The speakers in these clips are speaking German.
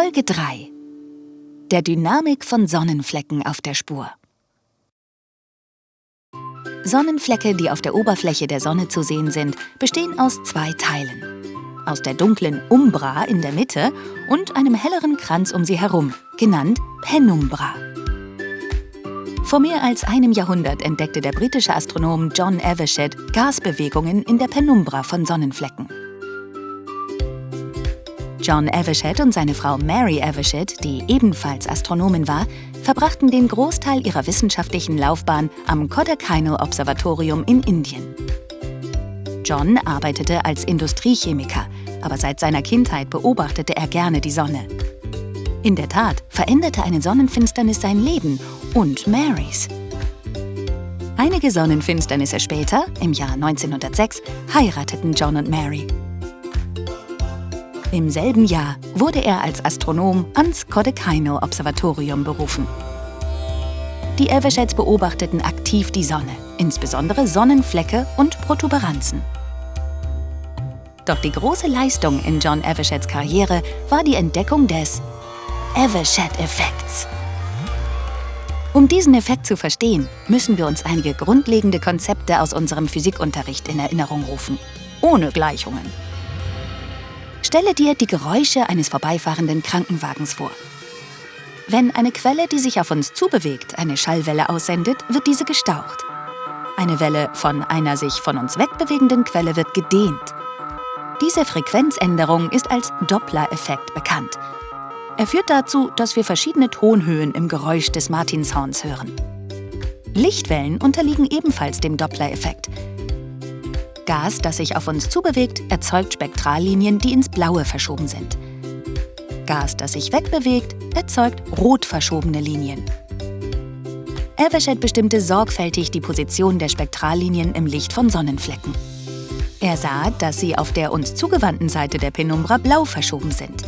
Folge 3 Der Dynamik von Sonnenflecken auf der Spur Sonnenflecke, die auf der Oberfläche der Sonne zu sehen sind, bestehen aus zwei Teilen. Aus der dunklen Umbra in der Mitte und einem helleren Kranz um sie herum, genannt Penumbra. Vor mehr als einem Jahrhundert entdeckte der britische Astronom John Evershed Gasbewegungen in der Penumbra von Sonnenflecken. John Evershed und seine Frau Mary Evershed, die ebenfalls Astronomin war, verbrachten den Großteil ihrer wissenschaftlichen Laufbahn am Kodaikanal Observatorium in Indien. John arbeitete als Industriechemiker, aber seit seiner Kindheit beobachtete er gerne die Sonne. In der Tat veränderte eine Sonnenfinsternis sein Leben und Marys. Einige Sonnenfinsternisse später, im Jahr 1906, heirateten John und Mary. Im selben Jahr wurde er als Astronom ans Kodaikanal-Observatorium berufen. Die Eversheds beobachteten aktiv die Sonne, insbesondere Sonnenflecke und Protuberanzen. Doch die große Leistung in John Eversheds Karriere war die Entdeckung des Evershed-Effekts. Um diesen Effekt zu verstehen, müssen wir uns einige grundlegende Konzepte aus unserem Physikunterricht in Erinnerung rufen. Ohne Gleichungen. Stelle dir die Geräusche eines vorbeifahrenden Krankenwagens vor. Wenn eine Quelle, die sich auf uns zubewegt, eine Schallwelle aussendet, wird diese gestaucht. Eine Welle von einer sich von uns wegbewegenden Quelle wird gedehnt. Diese Frequenzänderung ist als Doppler-Effekt bekannt. Er führt dazu, dass wir verschiedene Tonhöhen im Geräusch des Martinshorns hören. Lichtwellen unterliegen ebenfalls dem Doppler-Effekt. Gas, das sich auf uns zubewegt, erzeugt Spektrallinien, die ins Blaue verschoben sind. Gas, das sich wegbewegt, erzeugt rot verschobene Linien. Evershed bestimmte sorgfältig die Position der Spektrallinien im Licht von Sonnenflecken. Er sah, dass sie auf der uns zugewandten Seite der Penumbra blau verschoben sind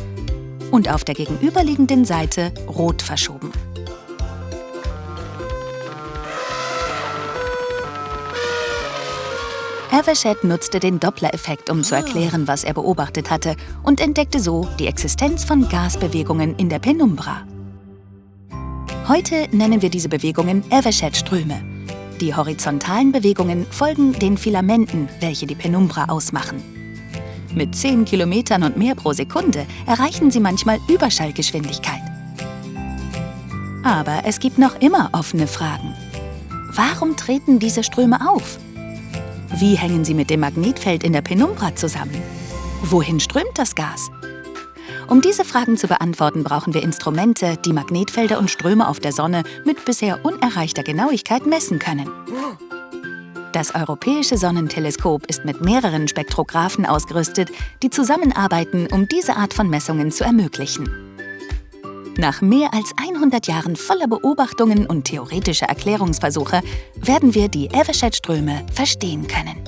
und auf der gegenüberliegenden Seite rot verschoben. Evershed nutzte den Doppler-Effekt, um zu erklären, was er beobachtet hatte und entdeckte so die Existenz von Gasbewegungen in der Penumbra. Heute nennen wir diese Bewegungen Evershed-Ströme. Die horizontalen Bewegungen folgen den Filamenten, welche die Penumbra ausmachen. Mit 10 Kilometern und mehr pro Sekunde erreichen sie manchmal Überschallgeschwindigkeit. Aber es gibt noch immer offene Fragen. Warum treten diese Ströme auf? Wie hängen sie mit dem Magnetfeld in der Penumbra zusammen? Wohin strömt das Gas? Um diese Fragen zu beantworten, brauchen wir Instrumente, die Magnetfelder und Ströme auf der Sonne mit bisher unerreichter Genauigkeit messen können. Das Europäische Sonnenteleskop ist mit mehreren Spektrographen ausgerüstet, die zusammenarbeiten, um diese Art von Messungen zu ermöglichen. Nach mehr als 100 Jahren voller Beobachtungen und theoretischer Erklärungsversuche werden wir die Evershed-Ströme verstehen können.